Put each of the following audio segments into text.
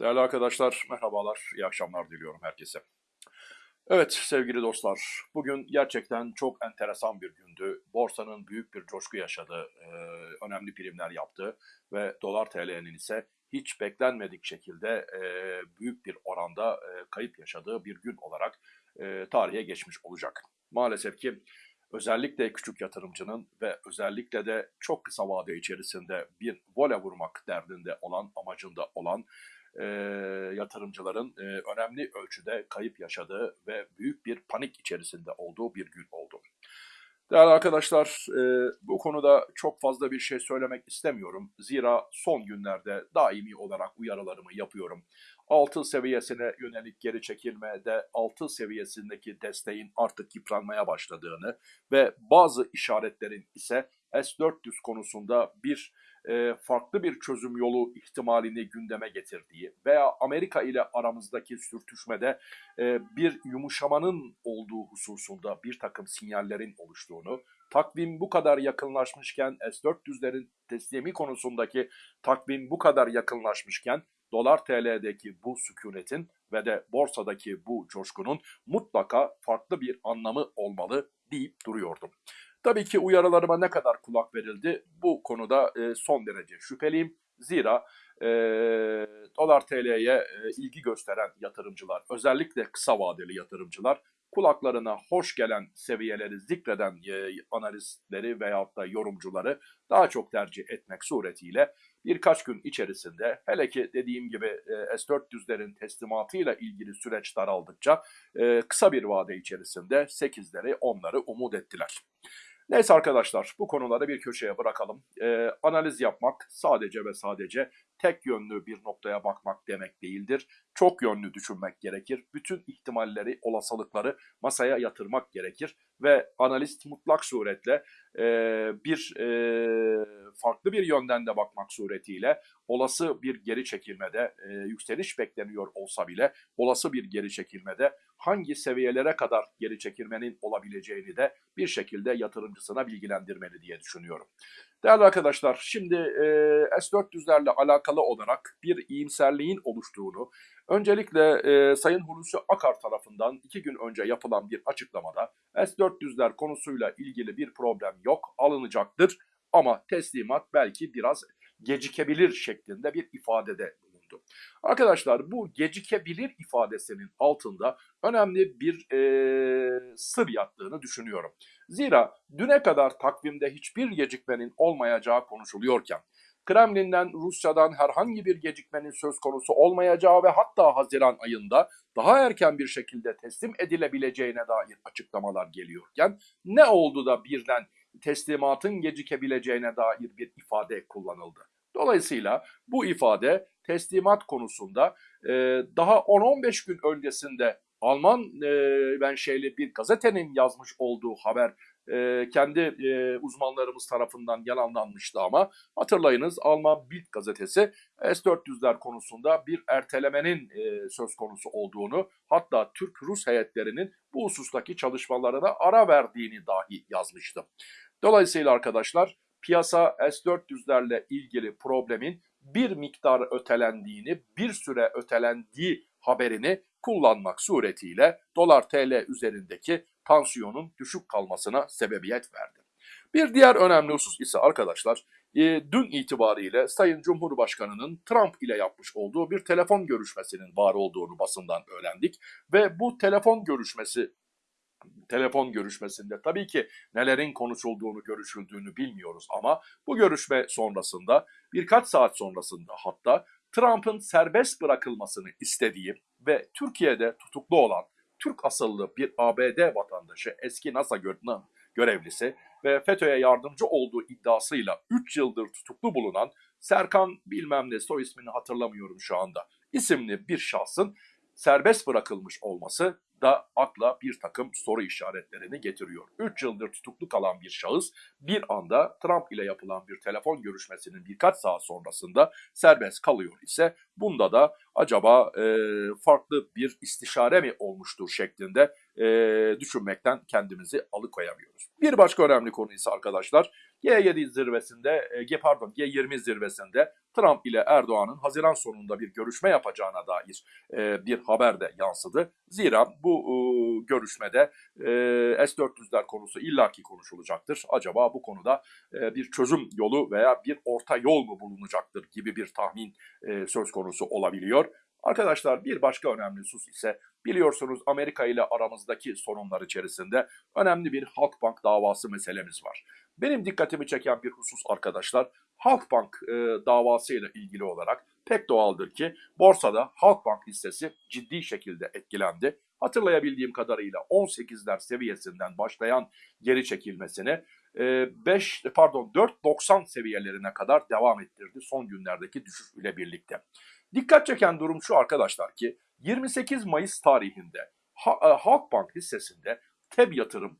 Değerli arkadaşlar, merhabalar, iyi akşamlar diliyorum herkese. Evet sevgili dostlar, bugün gerçekten çok enteresan bir gündü. Borsanın büyük bir coşku yaşadı, e, önemli primler yaptı ve dolar TL'nin ise hiç beklenmedik şekilde e, büyük bir oranda e, kayıp yaşadığı bir gün olarak tarihe geçmiş olacak. Maalesef ki özellikle küçük yatırımcının ve özellikle de çok kısa vade içerisinde bir vole vurmak derdinde olan, amacında olan e, yatırımcıların e, önemli ölçüde kayıp yaşadığı ve büyük bir panik içerisinde olduğu bir gün oldu. Değerli arkadaşlar, e, bu konuda çok fazla bir şey söylemek istemiyorum. Zira son günlerde daimi olarak uyarılarımı yapıyorum. 6 seviyesine yönelik geri çekilmede 6 seviyesindeki desteğin artık yıpranmaya başladığını ve bazı işaretlerin ise S-400 konusunda bir e, farklı bir çözüm yolu ihtimalini gündeme getirdiği veya Amerika ile aramızdaki sürtüşmede e, bir yumuşamanın olduğu hususunda bir takım sinyallerin oluştuğunu, takvim bu kadar yakınlaşmışken S-400'lerin teslimi konusundaki takvim bu kadar yakınlaşmışken dolar TL'deki bu sükunetin ve de borsadaki bu coşkunun mutlaka farklı bir anlamı olmalı deyip duruyordum. Tabii ki uyarılarıma ne kadar kulak verildi bu konuda e, son derece şüpheliyim. Zira e, dolar TL'ye e, ilgi gösteren yatırımcılar, özellikle kısa vadeli yatırımcılar kulaklarına hoş gelen seviyeleri zikreden e, analistleri veyahut da yorumcuları daha çok tercih etmek suretiyle birkaç gün içerisinde hele ki dediğim gibi e, S-400'lerin teslimatıyla ilgili süreç daraldıkça e, kısa bir vade içerisinde 8'leri 10'ları umut ettiler. Neyse arkadaşlar bu konuları bir köşeye bırakalım. Ee, analiz yapmak sadece ve sadece tek yönlü bir noktaya bakmak demek değildir. Çok yönlü düşünmek gerekir. Bütün ihtimalleri, olasılıkları masaya yatırmak gerekir. Ve analist mutlak suretle e, bir e, farklı bir yönden de bakmak suretiyle olası bir geri çekilmede e, yükseliş bekleniyor olsa bile olası bir geri çekilmede hangi seviyelere kadar geri çekilmenin olabileceğini de bir şekilde yatırımcısına bilgilendirmeli diye düşünüyorum. Değerli arkadaşlar şimdi e, S-400'lerle alakalı olarak bir iyimserliğin oluştuğunu öncelikle e, Sayın Hulusi Akar tarafından iki gün önce yapılan bir açıklamada S-400'ler konusuyla ilgili bir problem yok alınacaktır ama teslimat belki biraz gecikebilir şeklinde bir ifadede bulundu. Arkadaşlar bu gecikebilir ifadesinin altında önemli bir e, sır yattığını düşünüyorum. Zira düne kadar takvimde hiçbir gecikmenin olmayacağı konuşuluyorken Kremlin'den, Rusya'dan herhangi bir gecikmenin söz konusu olmayacağı ve hatta Haziran ayında daha erken bir şekilde teslim edilebileceğine dair açıklamalar geliyorken ne oldu da birden teslimatın gecikebileceğine dair bir ifade kullanıldı. Dolayısıyla bu ifade teslimat konusunda e, daha 10-15 gün öncesinde Alman e, menşeli bir gazetenin yazmış olduğu haber e, kendi e, uzmanlarımız tarafından yalanlanmıştı ama hatırlayınız Alman Bild gazetesi S-400'ler konusunda bir ertelemenin e, söz konusu olduğunu hatta Türk-Rus heyetlerinin bu husustaki çalışmalarına ara verdiğini dahi yazmıştı. Dolayısıyla arkadaşlar piyasa S-400'lerle ilgili problemin bir miktar ötelendiğini, bir süre ötelendiği haberini kullanmak suretiyle dolar TL üzerindeki tansiyonun düşük kalmasına sebebiyet verdi. Bir diğer önemli husus ise arkadaşlar e, dün itibariyle Sayın Cumhurbaşkanı'nın Trump ile yapmış olduğu bir telefon görüşmesinin var olduğunu basından öğrendik ve bu telefon görüşmesi telefon görüşmesinde tabii ki nelerin konuşulduğunu, görüşüldüğünü bilmiyoruz ama bu görüşme sonrasında birkaç saat sonrasında hatta Trump'ın serbest bırakılmasını istediği ve Türkiye'de tutuklu olan Türk asıllı bir ABD vatandaşı eski NASA görevlisi ve FETÖ'ye yardımcı olduğu iddiasıyla 3 yıldır tutuklu bulunan Serkan bilmem ne soy ismini hatırlamıyorum şu anda isimli bir şahsın serbest bırakılmış olması da akla bir takım soru işaretlerini getiriyor. 3 yıldır tutuklu kalan bir şahıs bir anda Trump ile yapılan bir telefon görüşmesinin birkaç saat sonrasında serbest kalıyor ise bunda da acaba e, farklı bir istişare mi olmuştur şeklinde e, düşünmekten kendimizi alıkoyamıyoruz. Bir başka önemli konu ise arkadaşlar G7 zirvesinde, e, pardon G20 zirvesinde Trump ile Erdoğan'ın Haziran sonunda bir görüşme yapacağına dair e, bir haber de yansıdı. Zira bu e, görüşmede e, S-400'ler konusu illaki konuşulacaktır. Acaba bu konuda e, bir çözüm yolu veya bir orta yol mu bulunacaktır gibi bir tahmin e, söz konusu olabiliyor. Arkadaşlar bir başka önemli husus ise biliyorsunuz Amerika ile aramızdaki sorunlar içerisinde önemli bir Halkbank davası meselemiz var. Benim dikkatimi çeken bir husus arkadaşlar Halkbank e, davası ile ilgili olarak pek doğaldır ki borsada Halkbank hissesi ciddi şekilde etkilendi. Hatırlayabildiğim kadarıyla 18'ler seviyesinden başlayan geri çekilmesini 5 e, pardon 4.90 seviyelerine kadar devam ettirdi son günlerdeki düşüş ile birlikte. Dikkat çeken durum şu arkadaşlar ki 28 Mayıs tarihinde e, Halkbank hissesinde TEB yatırım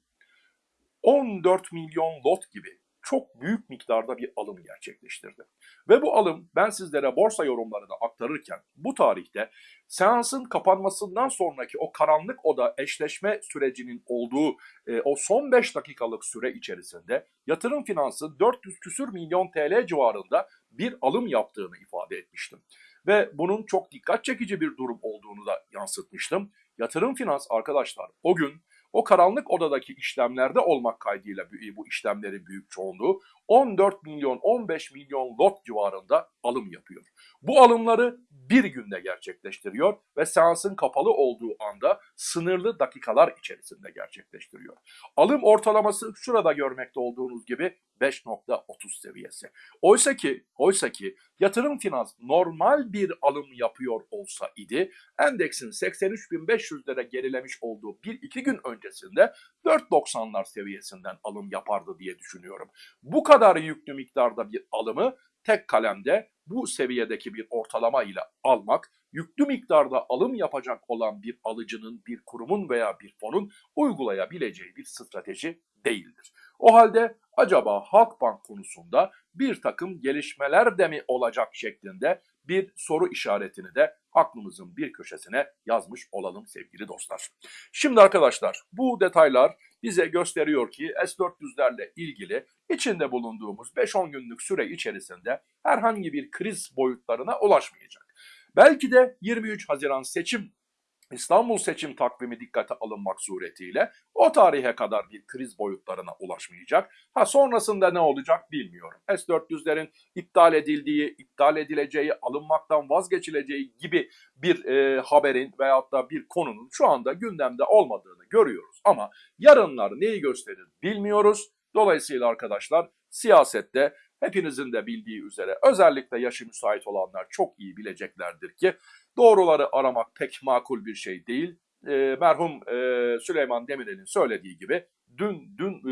14 milyon lot gibi çok büyük miktarda bir alım gerçekleştirdi. Ve bu alım ben sizlere borsa yorumlarını aktarırken bu tarihte seansın kapanmasından sonraki o karanlık oda eşleşme sürecinin olduğu e, o son 5 dakikalık süre içerisinde yatırım finansı 400 küsür milyon TL civarında bir alım yaptığını ifade etmiştim. Ve bunun çok dikkat çekici bir durum olduğunu da yansıtmıştım. Yatırım finans arkadaşlar o gün o karanlık odadaki işlemlerde olmak kaydıyla bu işlemlerin büyük çoğunluğu 14 milyon 15 milyon lot civarında alım yapıyor. Bu alımları bir günde gerçekleştiriyor ve seansın kapalı olduğu anda sınırlı dakikalar içerisinde gerçekleştiriyor. Alım ortalaması şurada görmekte olduğunuz gibi 5.30 seviyesi. Oysa ki, oysa ki yatırım finans normal bir alım yapıyor olsa idi, endeksin 83.500'lere gerilemiş olduğu bir iki gün öncesinde 4.90'lar seviyesinden alım yapardı diye düşünüyorum. Bu kadar yüklü miktarda bir alımı tek kalemde bu seviyedeki bir ortalama ile almak, yüklü miktarda alım yapacak olan bir alıcının, bir kurumun veya bir fonun uygulayabileceği bir strateji değildir. O halde acaba Halkbank konusunda bir takım gelişmeler de mi olacak şeklinde bir soru işaretini de aklımızın bir köşesine yazmış olalım sevgili dostlar. Şimdi arkadaşlar bu detaylar bize gösteriyor ki S-400'lerle ilgili içinde bulunduğumuz 5-10 günlük süre içerisinde herhangi bir kriz boyutlarına ulaşmayacak. Belki de 23 Haziran seçim İstanbul seçim takvimi dikkate alınmak suretiyle o tarihe kadar bir kriz boyutlarına ulaşmayacak. Ha sonrasında ne olacak bilmiyorum. S-400'lerin iptal edildiği, iptal edileceği, alınmaktan vazgeçileceği gibi bir e, haberin veyahut da bir konunun şu anda gündemde olmadığını görüyoruz. Ama yarınlar neyi gösterir bilmiyoruz. Dolayısıyla arkadaşlar siyasette hepinizin de bildiği üzere özellikle yaşı müsait olanlar çok iyi bileceklerdir ki Doğruları aramak pek makul bir şey değil. E, merhum e, Süleyman Demirel'in söylediği gibi dün dün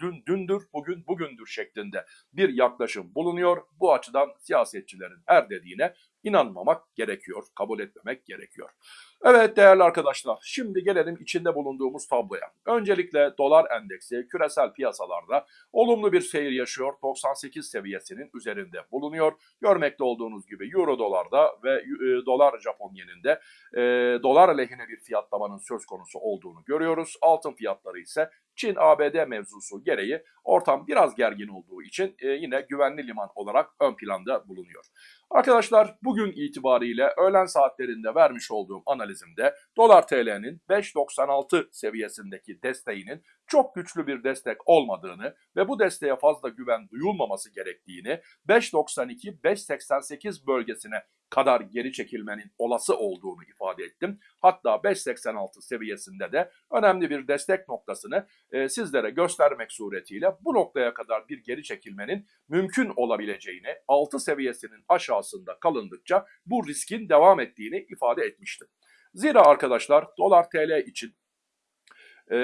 dün dündür bugün bugündür şeklinde bir yaklaşım bulunuyor. Bu açıdan siyasetçilerin her dediğine inanmamak gerekiyor, kabul etmemek gerekiyor. Evet değerli arkadaşlar, şimdi gelelim içinde bulunduğumuz tabloya. Öncelikle dolar endeksi küresel piyasalarda olumlu bir seyir yaşıyor. 98 seviyesinin üzerinde bulunuyor. Görmekte olduğunuz gibi euro dolarda ve e, dolar Japon yeninde e, dolar lehine bir fiyatlamanın söz konusu olduğunu görüyoruz. Altın fiyatları ise Çin-ABD mevzusu gereği ortam biraz gergin olduğu için e, yine güvenli liman olarak ön planda bulunuyor. Arkadaşlar bugün itibariyle öğlen saatlerinde vermiş olduğum analizimde dolar TL'nin 5.96 seviyesindeki desteğinin çok güçlü bir destek olmadığını ve bu desteğe fazla güven duyulmaması gerektiğini 5.92-5.88 bölgesine kadar geri çekilmenin olası olduğunu ifade ettim. Hatta 5.86 seviyesinde de önemli bir destek noktasını e, sizlere göstermek suretiyle bu noktaya kadar bir geri çekilmenin mümkün olabileceğini 6 seviyesinin aşağısında kalındıkça bu riskin devam ettiğini ifade etmiştim. Zira arkadaşlar dolar TL için e,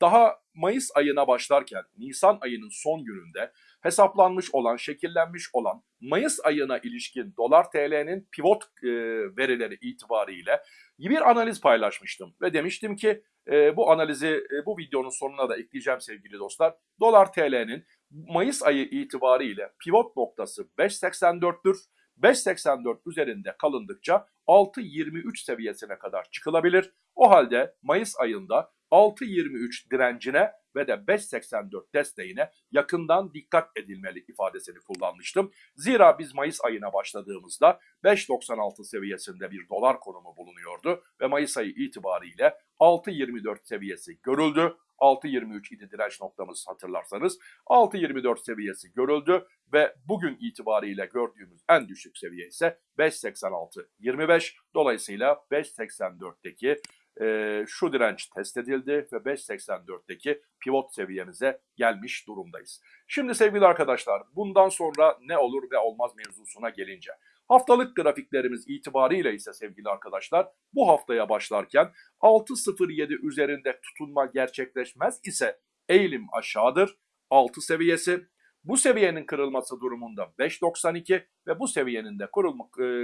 daha Mayıs ayına başlarken Nisan ayının son gününde hesaplanmış olan, şekillenmiş olan Mayıs ayına ilişkin dolar TL'nin pivot e, verileri itibariyle bir analiz paylaşmıştım ve demiştim ki e, bu analizi e, bu videonun sonuna da ekleyeceğim sevgili dostlar. Dolar TL'nin Mayıs ayı itibariyle pivot noktası 5.84'tür. 5.84 üzerinde kalındıkça 6.23 seviyesine kadar çıkılabilir. O halde Mayıs ayında 6.23 direncine ve de 5.84 desteğine yakından dikkat edilmeli ifadesini kullanmıştım. Zira biz Mayıs ayına başladığımızda 5.96 seviyesinde bir dolar konumu bulunuyordu ve Mayıs ayı itibariyle 6.24 seviyesi görüldü. 6.23 idi direnç noktamız hatırlarsanız. 6.24 seviyesi görüldü ve bugün itibariyle gördüğümüz en düşük seviye ise 5.86.25. Dolayısıyla 5.84'teki e, şu direnç test edildi ve 5.84'teki pivot seviyemize gelmiş durumdayız. Şimdi sevgili arkadaşlar bundan sonra ne olur ve olmaz mevzusuna gelince. Haftalık grafiklerimiz itibariyle ise sevgili arkadaşlar bu haftaya başlarken 6.07 üzerinde tutunma gerçekleşmez ise eğilim aşağıdır. 6 seviyesi bu seviyenin kırılması durumunda 5.92 ve bu seviyenin de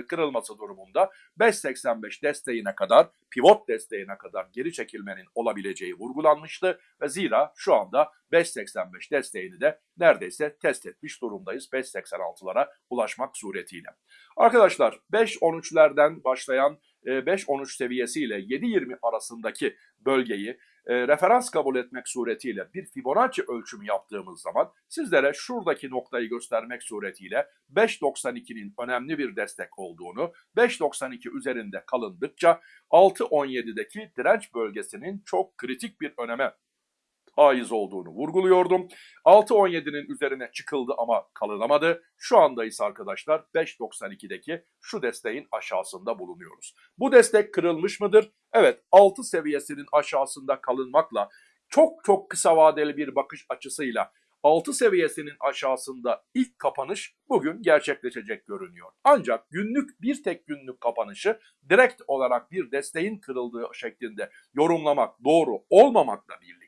kırılması durumunda 5.85 desteğine kadar, pivot desteğine kadar geri çekilmenin olabileceği vurgulanmıştı. Ve zira şu anda 5.85 desteğini de neredeyse test etmiş durumdayız 5.86'lara ulaşmak suretiyle. Arkadaşlar 5.13'lerden başlayan 5-13 seviyesiyle 7-20 arasındaki bölgeyi e, referans kabul etmek suretiyle bir Fibonacci ölçümü yaptığımız zaman sizlere şuradaki noktayı göstermek suretiyle 5.92'nin önemli bir destek olduğunu, 5.92 üzerinde kalındıkça 6.17'deki direnç bölgesinin çok kritik bir öneme haiz olduğunu vurguluyordum. 6.17'nin üzerine çıkıldı ama kalınamadı. Şu anda ise arkadaşlar 5.92'deki şu desteğin aşağısında bulunuyoruz. Bu destek kırılmış mıdır? Evet 6 seviyesinin aşağısında kalınmakla çok çok kısa vadeli bir bakış açısıyla 6 seviyesinin aşağısında ilk kapanış bugün gerçekleşecek görünüyor. Ancak günlük bir tek günlük kapanışı direkt olarak bir desteğin kırıldığı şeklinde yorumlamak doğru olmamakla birlikte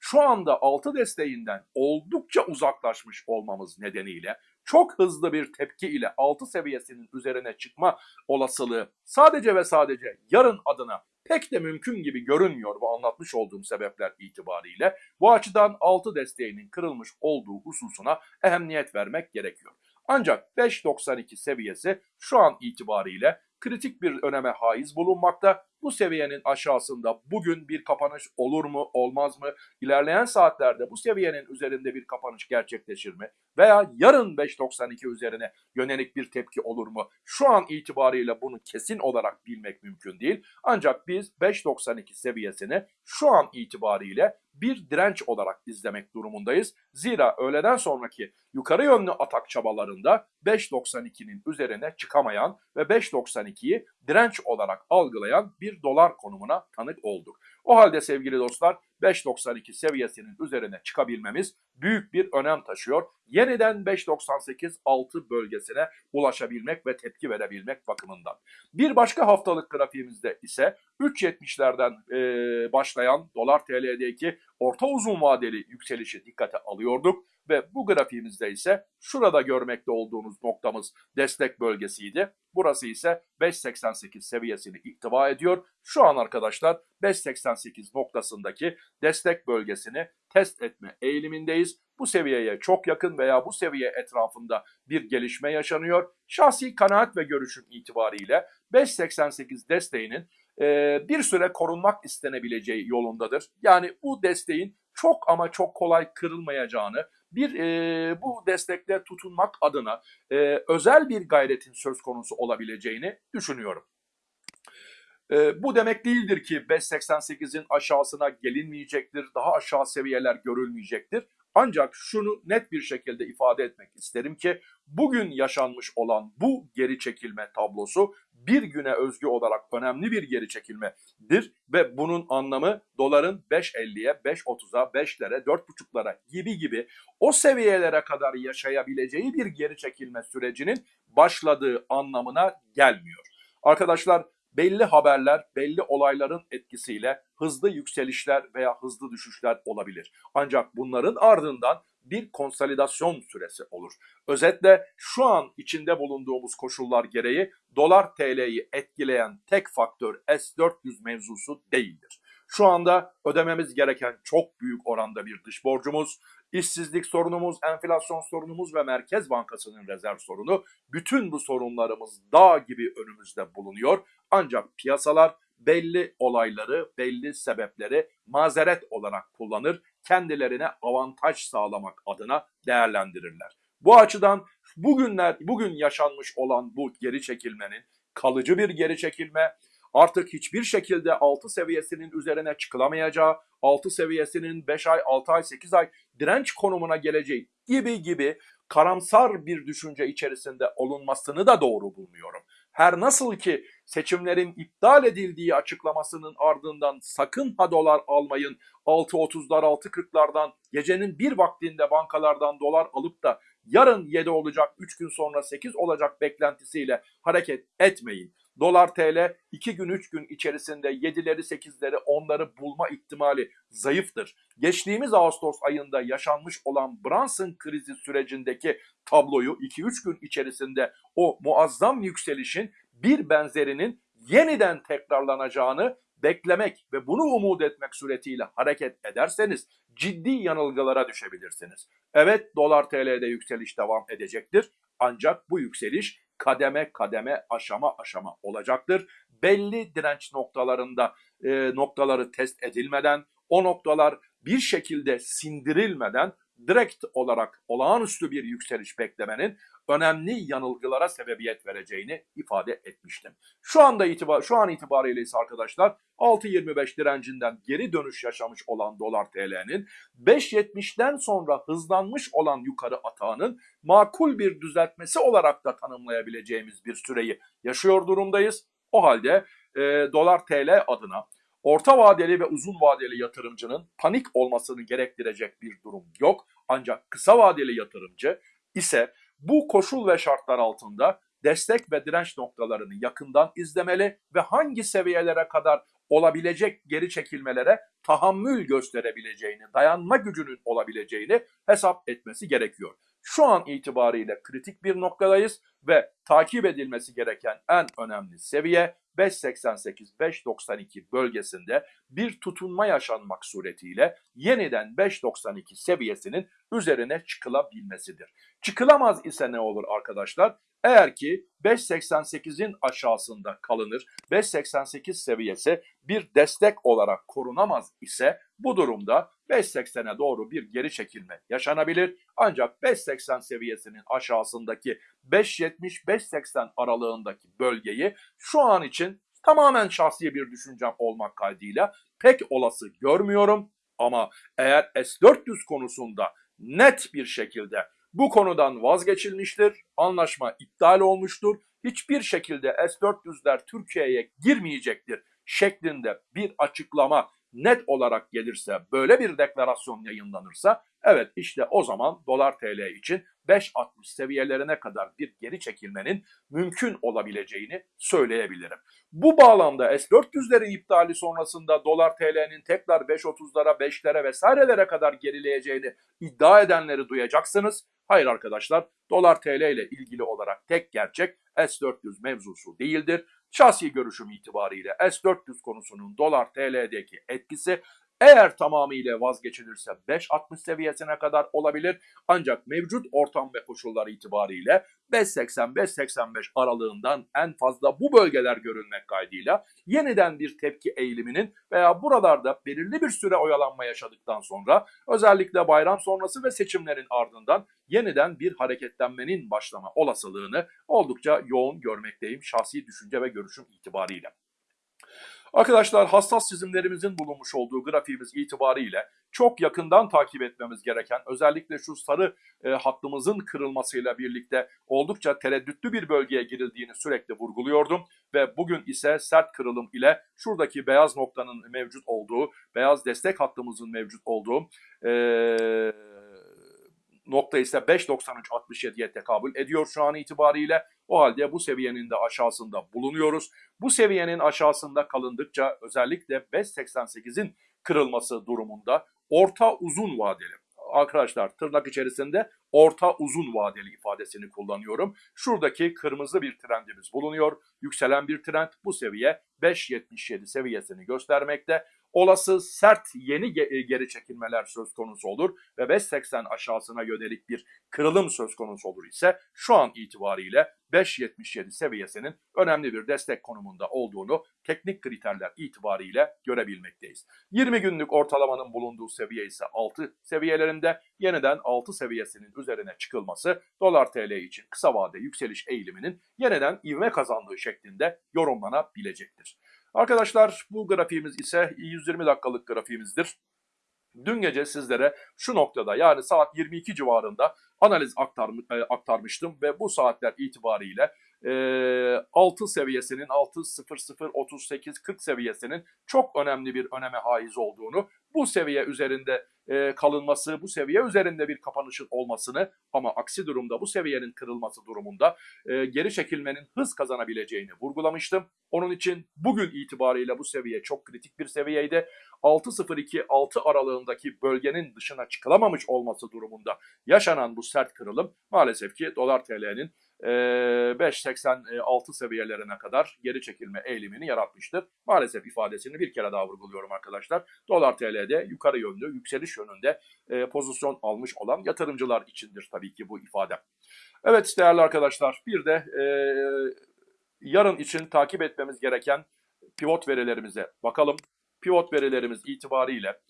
şu anda 6 desteğinden oldukça uzaklaşmış olmamız nedeniyle çok hızlı bir tepki ile 6 seviyesinin üzerine çıkma olasılığı sadece ve sadece yarın adına pek de mümkün gibi görünmüyor bu anlatmış olduğum sebepler itibariyle. Bu açıdan 6 desteğinin kırılmış olduğu hususuna ehemmiyet vermek gerekiyor. Ancak 5.92 seviyesi şu an itibariyle kritik bir öneme haiz bulunmakta. Bu seviyenin aşağısında bugün bir kapanış olur mu olmaz mı? İlerleyen saatlerde bu seviyenin üzerinde bir kapanış gerçekleşir mi? Veya yarın 5.92 üzerine yönelik bir tepki olur mu? Şu an itibariyle bunu kesin olarak bilmek mümkün değil. Ancak biz 5.92 seviyesini şu an itibariyle bir direnç olarak izlemek durumundayız. Zira öğleden sonraki yukarı yönlü atak çabalarında 5.92'nin üzerine çıkamayan ve 5.92'yi direnç olarak algılayan bir dolar konumuna tanık olduk. O halde sevgili dostlar 5.92 seviyesinin üzerine çıkabilmemiz büyük bir önem taşıyor. Yeniden 5.98 altı bölgesine ulaşabilmek ve tepki verebilmek bakımından. Bir başka haftalık grafiğimizde ise 3.70'lerden e, başlayan dolar TL'deki orta uzun vadeli yükselişi dikkate alıyorduk ve bu grafiğimizde ise şurada görmekte olduğunuz noktamız destek bölgesiydi. Burası ise 5.88 seviyesini iktiva ediyor. Şu an arkadaşlar 5.88 noktasındaki destek bölgesini test etme eğilimindeyiz. Bu seviyeye çok yakın veya bu seviye etrafında bir gelişme yaşanıyor. Şahsi kanaat ve görüşüm itibariyle 5.88 desteğinin bir süre korunmak istenebileceği yolundadır. Yani bu desteğin çok ama çok kolay kırılmayacağını, bir e, bu destekle tutunmak adına e, özel bir gayretin söz konusu olabileceğini düşünüyorum. E, bu demek değildir ki 5.88'in aşağısına gelinmeyecektir, daha aşağı seviyeler görülmeyecektir. Ancak şunu net bir şekilde ifade etmek isterim ki bugün yaşanmış olan bu geri çekilme tablosu bir güne özgü olarak önemli bir geri çekilmedir ve bunun anlamı doların 5.50'ye, 5.30'a, 5'lere, 4.5'lara gibi gibi o seviyelere kadar yaşayabileceği bir geri çekilme sürecinin başladığı anlamına gelmiyor. Arkadaşlar belli haberler, belli olayların etkisiyle hızlı yükselişler veya hızlı düşüşler olabilir. Ancak bunların ardından bir konsolidasyon süresi olur. Özetle şu an içinde bulunduğumuz koşullar gereği dolar TL'yi etkileyen tek faktör S400 mevzusu değildir. Şu anda ödememiz gereken çok büyük oranda bir dış borcumuz, işsizlik sorunumuz, enflasyon sorunumuz ve Merkez Bankası'nın rezerv sorunu bütün bu sorunlarımız dağ gibi önümüzde bulunuyor. Ancak piyasalar belli olayları, belli sebepleri mazeret olarak kullanır, kendilerine avantaj sağlamak adına değerlendirirler. Bu açıdan bugünler bugün yaşanmış olan bu geri çekilmenin kalıcı bir geri çekilme, artık hiçbir şekilde 6 seviyesinin üzerine çıkılamayacağı, 6 seviyesinin 5 ay, 6 ay, 8 ay direnç konumuna geleceği gibi gibi karamsar bir düşünce içerisinde olunmasını da doğru bulmuyorum. Her nasıl ki seçimlerin iptal edildiği açıklamasının ardından sakın ha dolar almayın 6.30'lar 6.40'lardan gecenin bir vaktinde bankalardan dolar alıp da yarın 7 olacak 3 gün sonra 8 olacak beklentisiyle hareket etmeyin. Dolar TL 2 gün 3 gün içerisinde 7'leri 8'leri 10'ları bulma ihtimali zayıftır. Geçtiğimiz Ağustos ayında yaşanmış olan Brunson krizi sürecindeki tabloyu 2-3 gün içerisinde o muazzam yükselişin bir benzerinin yeniden tekrarlanacağını beklemek ve bunu umut etmek suretiyle hareket ederseniz ciddi yanılgılara düşebilirsiniz. Evet dolar TL'de yükseliş devam edecektir. Ancak bu yükseliş kademe kademe aşama aşama olacaktır. Belli direnç noktalarında e, noktaları test edilmeden o noktalar bir şekilde sindirilmeden direkt olarak olağanüstü bir yükseliş beklemenin önemli yanılgılara sebebiyet vereceğini ifade etmiştim. Şu anda itibar şu an itibariyle ise arkadaşlar 6.25 direncinden geri dönüş yaşamış olan dolar TL'nin 5.70'den sonra hızlanmış olan yukarı atağının makul bir düzeltmesi olarak da tanımlayabileceğimiz bir süreyi yaşıyor durumdayız. O halde e, dolar TL adına orta vadeli ve uzun vadeli yatırımcının panik olmasını gerektirecek bir durum yok. Ancak kısa vadeli yatırımcı ise bu koşul ve şartlar altında destek ve direnç noktalarını yakından izlemeli ve hangi seviyelere kadar olabilecek geri çekilmelere tahammül gösterebileceğini, dayanma gücünün olabileceğini hesap etmesi gerekiyor. Şu an itibariyle kritik bir noktadayız ve takip edilmesi gereken en önemli seviye 5.88-5.92 bölgesinde bir tutunma yaşanmak suretiyle yeniden 5.92 seviyesinin üzerine çıkılabilmesidir. Çıkılamaz ise ne olur arkadaşlar? Eğer ki 5.88'in aşağısında kalınır, 5.88 seviyesi bir destek olarak korunamaz ise bu durumda 5.80'e doğru bir geri çekilme yaşanabilir. Ancak 5.80 seviyesinin aşağısındaki 5.70-5.80 aralığındaki bölgeyi şu an için tamamen şahsi bir düşüncem olmak kaydıyla pek olası görmüyorum. Ama eğer S-400 konusunda net bir şekilde bu konudan vazgeçilmiştir, anlaşma iptal olmuştur, hiçbir şekilde S-400'ler Türkiye'ye girmeyecektir şeklinde bir açıklama net olarak gelirse, böyle bir deklarasyon yayınlanırsa, evet işte o zaman dolar TL için 5.60 seviyelerine kadar bir geri çekilmenin mümkün olabileceğini söyleyebilirim. Bu bağlamda S-400'lerin iptali sonrasında dolar TL'nin tekrar 5.30'lara, 5'lere vesairelere kadar gerileyeceğini iddia edenleri duyacaksınız. Hayır arkadaşlar, dolar TL ile ilgili olarak tek gerçek S-400 mevzusu değildir. Şahsi görüşüm itibariyle S-400 konusunun dolar TL'deki etkisi eğer tamamıyla vazgeçilirse 5.60 seviyesine kadar olabilir. Ancak mevcut ortam ve koşullar itibariyle 5.80-5.85 aralığından en fazla bu bölgeler görülmek kaydıyla yeniden bir tepki eğiliminin veya buralarda belirli bir süre oyalanma yaşadıktan sonra özellikle bayram sonrası ve seçimlerin ardından yeniden bir hareketlenmenin başlama olasılığını oldukça yoğun görmekteyim şahsi düşünce ve görüşüm itibariyle. Arkadaşlar hassas çizimlerimizin bulunmuş olduğu grafiğimiz itibariyle çok yakından takip etmemiz gereken özellikle şu sarı e, hattımızın kırılmasıyla birlikte oldukça tereddütlü bir bölgeye girildiğini sürekli vurguluyordum ve bugün ise sert kırılım ile şuradaki beyaz noktanın mevcut olduğu, beyaz destek hattımızın mevcut olduğu eee nokta ise 5.93.67'ye tekabül ediyor şu an itibariyle. O halde bu seviyenin de aşağısında bulunuyoruz. Bu seviyenin aşağısında kalındıkça özellikle 5.88'in kırılması durumunda orta uzun vadeli arkadaşlar tırnak içerisinde orta uzun vadeli ifadesini kullanıyorum. Şuradaki kırmızı bir trendimiz bulunuyor. Yükselen bir trend bu seviye 5.77 seviyesini göstermekte. Olası sert yeni e, geri çekilmeler söz konusu olur ve 5.80 aşağısına yönelik bir kırılım söz konusu olur ise şu an itibariyle 5.77 seviyesinin önemli bir destek konumunda olduğunu teknik kriterler itibariyle görebilmekteyiz. 20 günlük ortalamanın bulunduğu seviye ise 6 seviyelerinde yeniden 6 seviyesinin üzerine çıkılması dolar TL için kısa vade yükseliş eğiliminin yeniden ivme kazandığı şeklinde yorumlanabilecektir. Arkadaşlar bu grafiğimiz ise 120 dakikalık grafiğimizdir. Dün gece sizlere şu noktada yani saat 22 civarında analiz aktarm- e, aktarmıştım ve bu saatler itibariyle e, 6 seviyesinin 6 0 0 38 40 seviyesinin çok önemli bir öneme haiz olduğunu, bu seviye üzerinde e, kalınması, bu seviye üzerinde bir kapanışın olmasını ama aksi durumda bu seviyenin kırılması durumunda e, geri çekilmenin hız kazanabileceğini vurgulamıştım. Onun için bugün itibariyle bu seviye çok kritik bir seviyeydi. 6.02-6 aralığındaki bölgenin dışına çıkılamamış olması durumunda yaşanan bu sert kırılım maalesef ki dolar TL'nin 5.86 seviyelerine kadar geri çekilme eğilimini yaratmıştır. Maalesef ifadesini bir kere daha vurguluyorum arkadaşlar. Dolar TL'de yukarı yönlü, yükseliş yönünde e, pozisyon almış olan yatırımcılar içindir tabii ki bu ifade. Evet değerli arkadaşlar bir de e, yarın için takip etmemiz gereken pivot verilerimize bakalım. Pivot verilerimiz itibariyle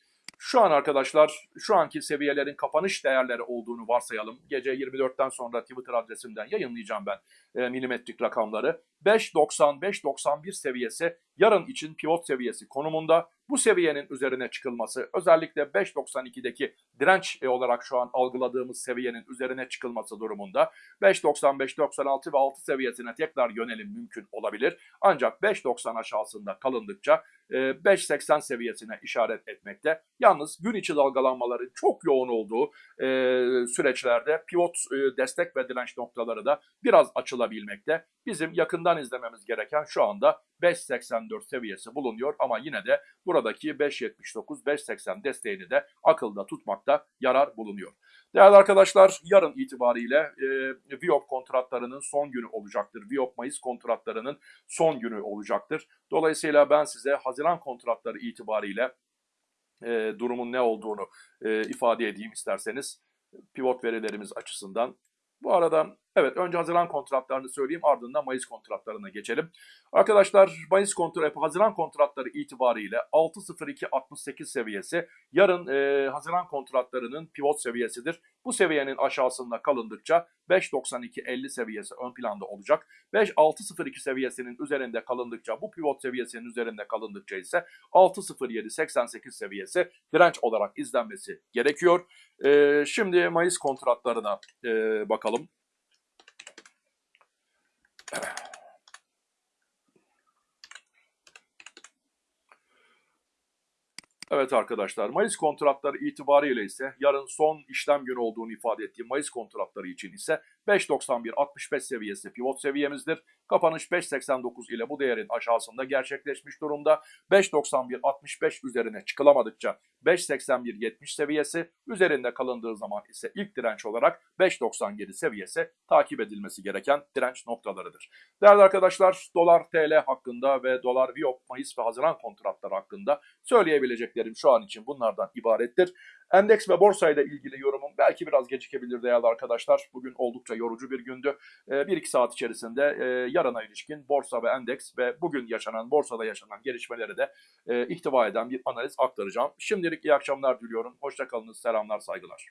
şu an arkadaşlar şu anki seviyelerin kapanış değerleri olduğunu varsayalım. Gece 24'ten sonra Twitter adresimden yayınlayacağım ben e, milimetrik rakamları. 5.90-5.91 seviyesi yarın için pivot seviyesi konumunda. Bu seviyenin üzerine çıkılması özellikle 5.92'deki direnç e, olarak şu an algıladığımız seviyenin üzerine çıkılması durumunda 5.95-96 ve 6 seviyesine tekrar yönelim mümkün olabilir. Ancak 5.90 aşağısında kalındıkça e, 5.80 seviyesine işaret etmekte. Yalnız gün içi dalgalanmaların çok yoğun olduğu e, süreçlerde pivot e, destek ve direnç noktaları da biraz açılabilmekte. Bizim yakından izlememiz gereken şu anda 5.84 seviyesi bulunuyor ama yine de buradaki 5.79-5.80 desteğini de akılda tutmakta yarar bulunuyor. Değerli arkadaşlar yarın itibariyle e, Viyop kontratlarının son günü olacaktır. Viyop Mayıs kontratlarının son günü olacaktır. Dolayısıyla ben size Haziran kontratları itibariyle e, durumun ne olduğunu e, ifade edeyim isterseniz pivot verilerimiz açısından. Bu arada evet önce Haziran kontratlarını söyleyeyim ardından Mayıs kontratlarına geçelim. Arkadaşlar Mayıs kontratı, Haziran kontratları itibariyle 6.02.68 seviyesi yarın e, Haziran kontratlarının pivot seviyesidir. Bu seviyenin aşağısında kalındıkça 5.92.50 seviyesi ön planda olacak. 5.6.02 seviyesinin üzerinde kalındıkça bu pivot seviyesinin üzerinde kalındıkça ise 6.07.88 seviyesi direnç olarak izlenmesi gerekiyor. E, şimdi Mayıs kontratlarına e, bakalım. Evet arkadaşlar Mayıs kontratları itibariyle ise yarın son işlem günü olduğunu ifade ettiğim Mayıs kontratları için ise 5.91-65 seviyesi pivot seviyemizdir. Kapanış 5.89 ile bu değerin aşağısında gerçekleşmiş durumda. 5.91-65 üzerine çıkılamadıkça 5.81-70 seviyesi üzerinde kalındığı zaman ise ilk direnç olarak 5.97 seviyesi takip edilmesi gereken direnç noktalarıdır. Değerli arkadaşlar dolar TL hakkında ve dolar Viyop Mayıs ve Haziran kontratları hakkında söyleyebileceklerim şu an için bunlardan ibarettir. Endeks ve borsayla ilgili yorumum belki biraz gecikebilir değerli arkadaşlar. Bugün oldukça yorucu bir gündü. 1-2 saat içerisinde e, yarına ilişkin borsa ve endeks ve bugün yaşanan borsada yaşanan gelişmeleri de e, ihtiva eden bir analiz aktaracağım. Şimdilik iyi akşamlar diliyorum. Hoşçakalınız, selamlar, saygılar.